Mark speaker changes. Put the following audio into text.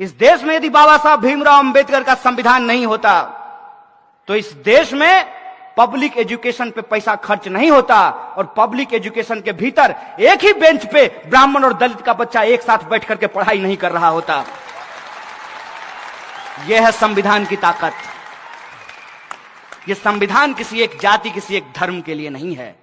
Speaker 1: इस देश में यदि बाबा साहब भीमराव अंबेडकर का संविधान नहीं होता तो इस देश में पब्लिक एजुकेशन पे पैसा खर्च नहीं होता और पब्लिक एजुकेशन के भीतर एक ही बेंच पे ब्राह्मण और दलित का बच्चा एक साथ बैठ करके पढ़ाई नहीं कर रहा होता। यह है संविधान की ताकत। यह संविधान किसी एक जाति, किसी एक धर्म के लिए नहीं है।